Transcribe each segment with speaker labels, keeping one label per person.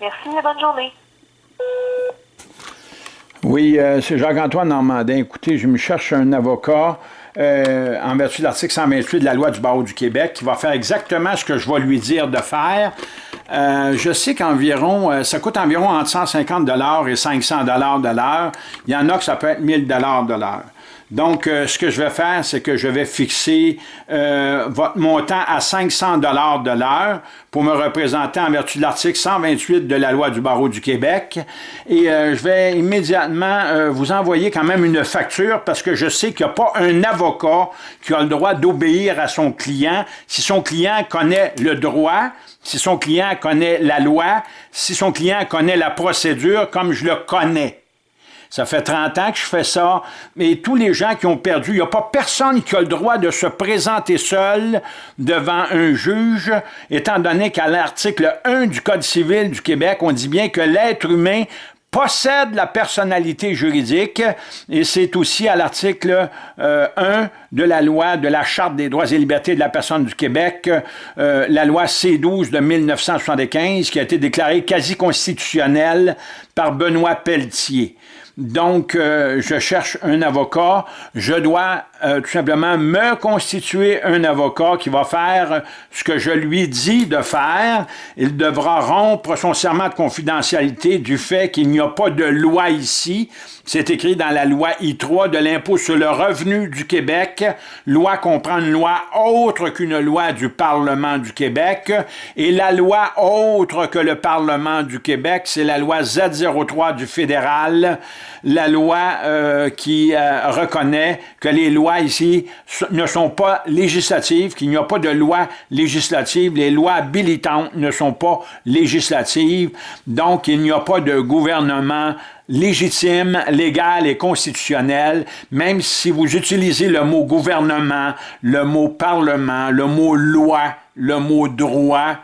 Speaker 1: Merci et bonne journée.
Speaker 2: Oui, euh, c'est Jacques-Antoine Normandin. Écoutez, je me cherche un avocat euh, en vertu de l'article 128 de la loi du barreau du Québec qui va faire exactement ce que je vais lui dire de faire. Euh, je sais qu'environ, ça coûte environ entre 150 et 500 de l'heure. Il y en a que ça peut être 1000 de l'heure. Donc, euh, ce que je vais faire, c'est que je vais fixer euh, votre montant à 500 de l'heure pour me représenter en vertu de l'article 128 de la loi du barreau du Québec. Et euh, je vais immédiatement vous envoyer quand même une facture parce que je sais qu'il n'y a pas un avocat qui a le droit d'obéir à son client si son client connaît le droit, si son client connaît la loi, si son client connaît la procédure comme je le connais. Ça fait 30 ans que je fais ça, mais tous les gens qui ont perdu, il n'y a pas personne qui a le droit de se présenter seul devant un juge, étant donné qu'à l'article 1 du Code civil du Québec, on dit bien que l'être humain possède la personnalité juridique et c'est aussi à l'article 1 euh, de la loi de la Charte des droits et libertés de la personne du Québec, euh, la loi C-12 de 1975 qui a été déclarée quasi constitutionnelle par Benoît Pelletier. Donc, euh, je cherche un avocat. Je dois euh, tout simplement me constituer un avocat qui va faire ce que je lui dis de faire. Il devra rompre son serment de confidentialité du fait qu'il n'y a pas de loi ici. C'est écrit dans la loi I3 de l'impôt sur le revenu du Québec. Loi comprend une loi autre qu'une loi du Parlement du Québec. Et la loi autre que le Parlement du Québec, c'est la loi Z03 du fédéral, la loi euh, qui euh, reconnaît que les lois ici ne sont pas législatives, qu'il n'y a pas de loi législative. Les lois habilitantes ne sont pas législatives. Donc, il n'y a pas de gouvernement légitime, légal et constitutionnel, même si vous utilisez le mot gouvernement, le mot parlement, le mot loi, le mot droit,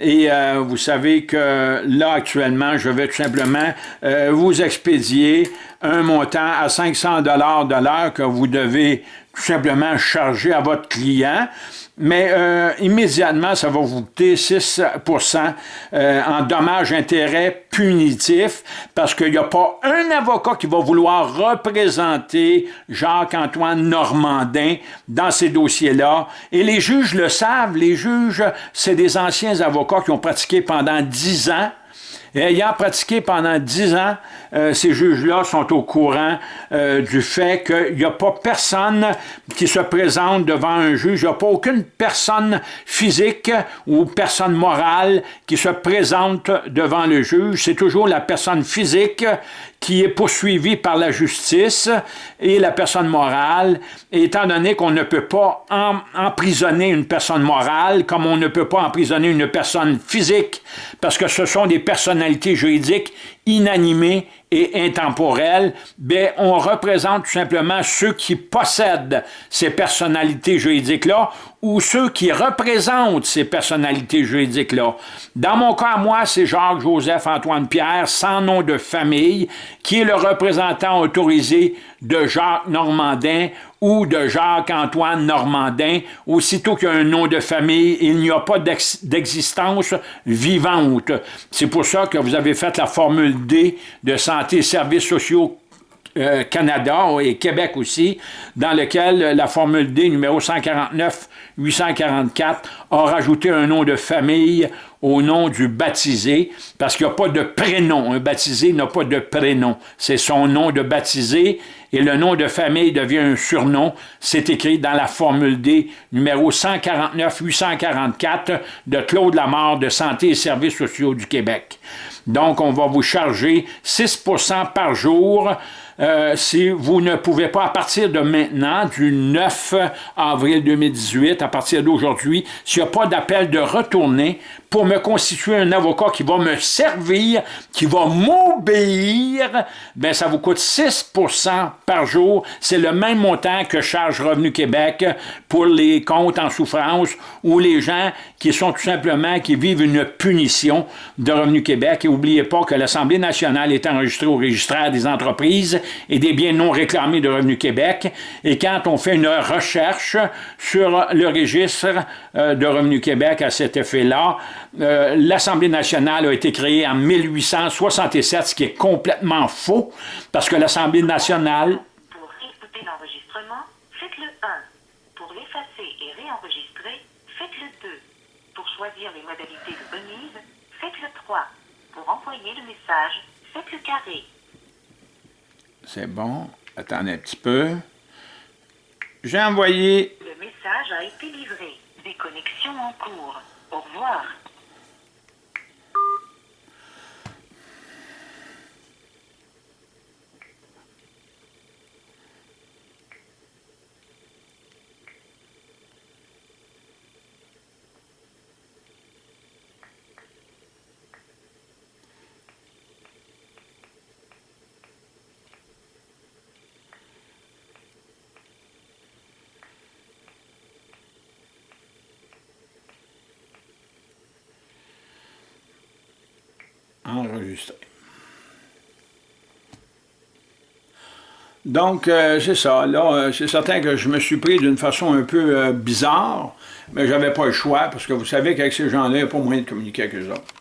Speaker 2: et euh, vous savez que là, actuellement, je vais tout simplement euh, vous expédier un montant à 500 de l'heure que vous devez tout simplement charger à votre client mais euh, immédiatement, ça va vous coûter 6% euh, en dommages-intérêts punitifs parce qu'il n'y a pas un avocat qui va vouloir représenter Jacques-Antoine Normandin dans ces dossiers-là. Et les juges le savent, les juges, c'est des anciens avocats qui ont pratiqué pendant 10 ans et ayant pratiqué pendant dix ans, euh, ces juges-là sont au courant euh, du fait qu'il n'y a pas personne qui se présente devant un juge, il n'y a pas aucune personne physique ou personne morale qui se présente devant le juge. C'est toujours la personne physique qui est poursuivie par la justice et la personne morale, étant donné qu'on ne peut pas emprisonner une personne morale comme on ne peut pas emprisonner une personne physique, parce que ce sont des personnalités juridiques inanimées et intemporelles, ben, on représente tout simplement ceux qui possèdent ces personnalités juridiques-là ou ceux qui représentent ces personnalités juridiques-là. Dans mon cas, moi, c'est Jacques-Joseph-Antoine-Pierre, sans nom de famille, qui est le représentant autorisé de Jacques Normandin ou de Jacques-Antoine Normandin. Aussitôt qu'il y a un nom de famille, il n'y a pas d'existence vivante. C'est pour ça que vous avez fait la formule D de Santé et Services sociaux euh, Canada et Québec aussi, dans lequel la formule D numéro 149-844 a rajouté un nom de famille au nom du baptisé, parce qu'il n'y a pas de prénom. Un baptisé n'a pas de prénom. C'est son nom de baptisé et le nom de famille devient un surnom. C'est écrit dans la formule D numéro 149-844 de Claude Lamar de Santé et Services sociaux du Québec. Donc, on va vous charger 6% par jour euh, si vous ne pouvez pas, à partir de maintenant, du 9 avril 2018, à partir d'aujourd'hui, s'il n'y a pas d'appel de retourner pour me constituer un avocat qui va me servir, qui va m'obéir, ben ça vous coûte 6% par jour. C'est le même montant que charge Revenu Québec pour les comptes en souffrance ou les gens qui sont tout simplement, qui vivent une punition de Revenu Québec. Et n'oubliez pas que l'Assemblée nationale est enregistrée au registraire des entreprises et des biens non réclamés de Revenu Québec. Et quand on fait une recherche sur le registre euh, de Revenu Québec à cet effet-là, euh, l'Assemblée nationale a été créée en 1867, ce qui est complètement faux, parce que l'Assemblée nationale...
Speaker 1: Pour écouter l'enregistrement, faites le 1. Pour l'effacer et réenregistrer, faites le 2. Pour choisir les modalités de remise, faites le 3. Pour envoyer le message, faites le carré.
Speaker 2: C'est bon. Attendez un petit peu. J'ai envoyé...
Speaker 1: Le message a été livré. Déconnexion en cours. Au revoir.
Speaker 2: Enregistré. Donc, euh, c'est ça. Là, euh, c'est certain que je me suis pris d'une façon un peu euh, bizarre, mais j'avais pas le choix, parce que vous savez qu'avec ces gens-là, il n'y a pas moyen de communiquer avec eux autres.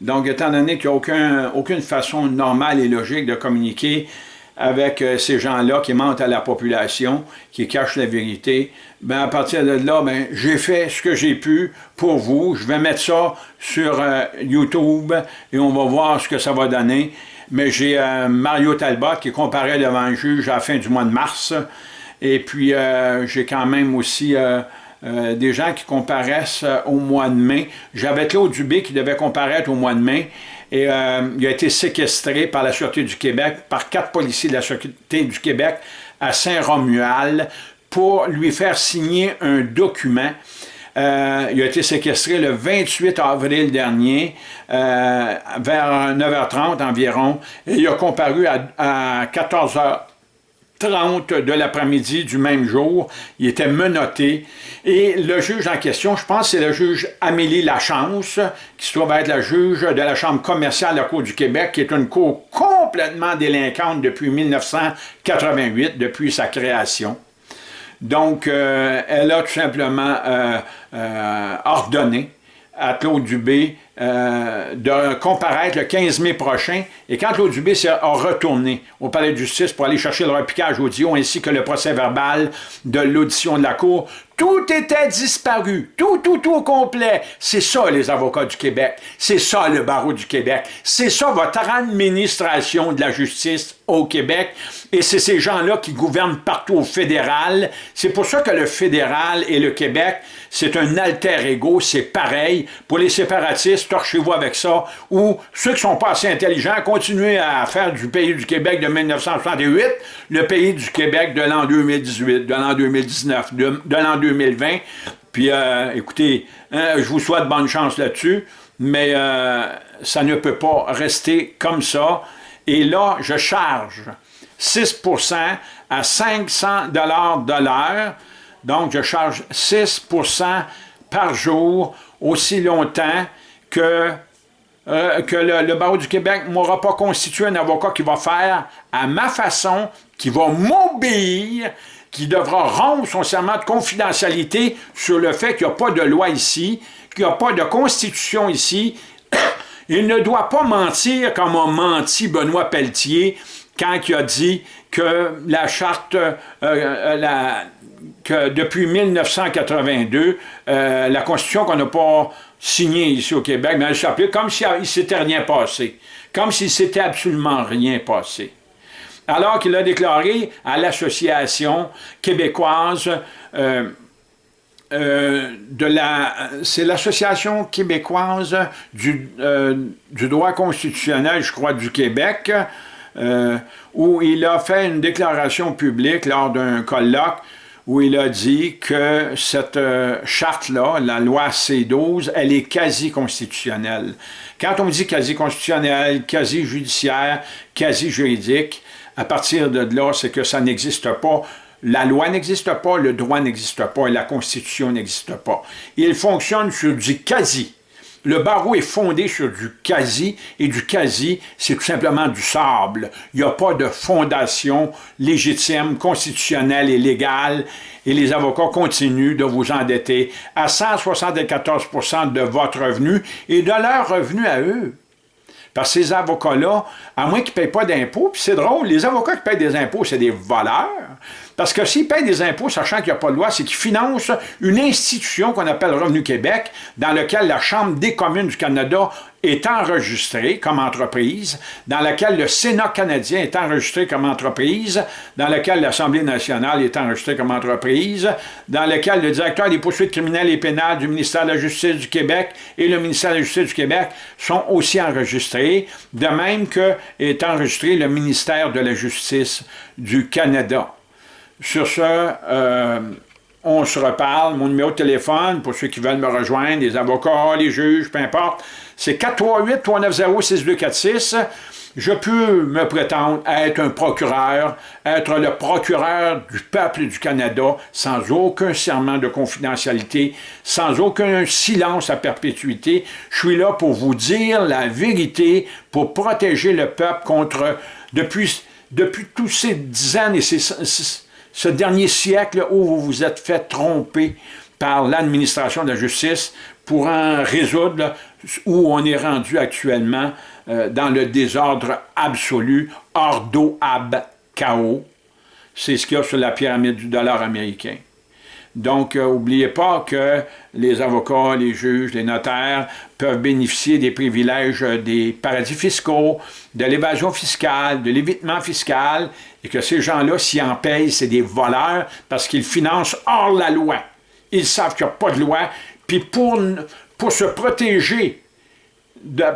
Speaker 2: Donc, étant donné qu'il n'y a aucun, aucune façon normale et logique de communiquer avec ces gens-là qui mentent à la population, qui cachent la vérité, ben à partir de là, ben, j'ai fait ce que j'ai pu pour vous. Je vais mettre ça sur YouTube et on va voir ce que ça va donner mais j'ai euh, Mario Talbot qui comparaît devant le juge à la fin du mois de mars. Et puis, euh, j'ai quand même aussi euh, des gens qui comparaissent au mois de mai. J'avais Claude Dubé qui devait comparaître au mois de mai. Et il a été séquestré par la Sûreté du Québec, par quatre policiers de la Sûreté du Québec à Saint-Romuald pour lui faire signer un document. Euh, il a été séquestré le 28 avril dernier, euh, vers 9h30 environ, et il a comparu à, 14h30 de l'après-midi du même jour. Il était menotté. Et le juge en question, je pense c'est le juge Amélie Lachance, qui se trouve être la juge de la Chambre commerciale de la Cour du Québec, qui est une cour complètement délinquante depuis 1988, depuis sa création. Donc, euh, elle a tout simplement euh, euh, ordonné à Claude Dubé de comparaître le 15 mai prochain. Et quand Claude Dubé a retourné au palais de justice pour aller chercher le repiquage audio ainsi que le procès verbal de l'audition de la Cour, tout était disparu. Tout, tout, tout au complet. C'est ça, les avocats du Québec. C'est ça, le barreau du Québec. C'est ça, votre administration de la justice au Québec. Et c'est ces gens-là qui gouvernent partout au fédéral. C'est pour ça que le fédéral et le Québec, c'est un alter ego, c'est pareil. Pour les séparatistes, torchez-vous avec ça. Ou ceux qui sont pas assez intelligents, continuez à faire du pays du Québec de 1968 le pays du Québec de l'an 2018, de l'an 2019, de, l'an 2020. Puis, euh, écoutez, hein, je vous souhaite bonne chance là-dessus, mais euh, ça ne peut pas rester comme ça. Et là, je charge 6% à 500 de l'heure. Donc, je charge 6% par jour aussi longtemps que, euh, que le, le, barreau du Québec ne m'aura pas constitué un avocat qui va faire à ma façon, qui va m'obéir, qui devra rompre son serment de confidentialité sur le fait qu'il n'y a pas de loi ici, qu'il n'y a pas de constitution ici. Il ne doit pas mentir comme a menti Benoît Pelletier quand il a dit que la charte, euh, euh, la, que depuis 1982, euh, la Constitution qu'on n'a pas signée ici au Québec, mais elle s'appelait comme s'il ne s'était rien passé, comme s'il s'était absolument rien passé. Alors qu'il a déclaré à l'Association québécoise euh, euh, de la... C'est l'Association québécoise du, euh, du, droit constitutionnel, je crois, du Québec, où il a fait une déclaration publique lors d'un colloque où il a dit que cette euh, charte-là, la loi C12, elle est quasi-constitutionnelle. Quand on dit quasi-constitutionnelle, quasi-judiciaire, quasi-juridique, à partir de là, c'est que ça n'existe pas. La loi n'existe pas, le droit n'existe pas et la Constitution n'existe pas. Il fonctionne sur du quasi. Le barreau est fondé sur du quasi, et du quasi, c'est tout simplement du sable. Il n'y a pas de fondation légitime, constitutionnelle et légale, et les avocats continuent de vous endetter à 174% de votre revenu et de leur revenu à eux. Parce que ces avocats-là, à moins qu'ils ne payent pas d'impôts, puis c'est drôle, les avocats qui payent des impôts, c'est des voleurs. Parce que s'ils payent des impôts, sachant qu'il n'y a pas de loi, c'est qu'ils financent une institution qu'on appelle Revenu Québec, dans laquelle la Chambre des communes du Canada est enregistrée comme entreprise, dans laquelle le Sénat canadien est enregistré comme entreprise, dans laquelle l'Assemblée nationale est enregistrée comme entreprise, dans laquelle le directeur des poursuites criminelles et pénales du ministère de la Justice du Québec et le ministère de la Justice du Québec sont aussi enregistrés, de même que est enregistré le ministère de la Justice du Canada. Sur ce, euh, on se reparle. Mon numéro de téléphone, pour ceux qui veulent me rejoindre, les avocats, les juges, peu importe, c'est 438-390-6246. Je peux me prétendre être un procureur, être le procureur du peuple du Canada sans aucun serment de confidentialité, sans aucun silence à perpétuité. Je suis là pour vous dire la vérité, pour protéger le peuple contre, depuis, depuis tous ces dix ans et ces ce dernier siècle où vous vous êtes fait tromper par l'administration de la justice pour en résoudre où on est rendu actuellement euh, dans le désordre absolu, ordo ab chaos. C'est ce qu'il y a sur la pyramide du dollar américain. Donc, n'oubliez euh, pas que les avocats, les juges, les notaires peuvent bénéficier des privilèges des paradis fiscaux, de l'évasion fiscale, de l'évitement fiscal, et que ces gens-là, s'ils en payent, c'est des voleurs parce qu'ils financent hors la loi. Ils savent qu'il n'y a pas de loi, puis pour, pour se protéger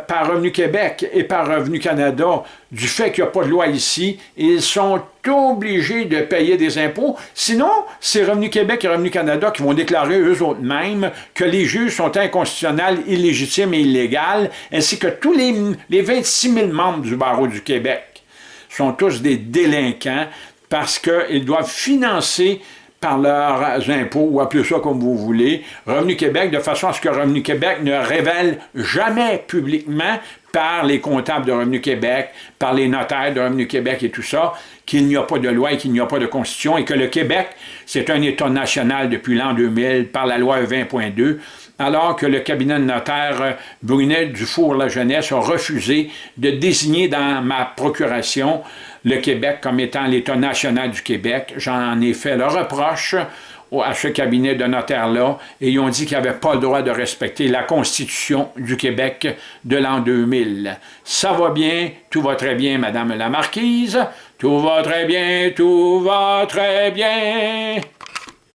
Speaker 2: par Revenu Québec et par Revenu Canada du fait qu'il n'y a pas de loi ici, ils sont obligés de payer des impôts. Sinon, c'est Revenu Québec et Revenu Canada qui vont déclarer eux-mêmes que les juges sont inconstitutionnels, illégitimes et illégaux, ainsi que tous les, les 26 000 membres du barreau du Québec sont tous des délinquants parce qu'ils doivent financer par leurs impôts, ou appelez ça comme vous voulez, Revenu Québec, de façon à ce que Revenu Québec ne révèle jamais publiquement par les comptables de Revenu Québec, par les notaires de Revenu Québec et tout ça, qu'il n'y a pas de loi et qu'il n'y a pas de constitution, et que le Québec, c'est un État national depuis l'an 2000 par la loi 20.2, alors que le cabinet de notaire Brunet Dufour-La Jeunesse a refusé de désigner dans ma procuration le Québec comme étant l'État national du Québec. J'en ai fait le reproche à ce cabinet de notaire-là et ils ont dit qu'ils n'avaient pas le droit de respecter la Constitution du Québec de l'an 2000. Ça va bien, tout va très bien, Madame la Marquise, tout va très bien, tout va très bien.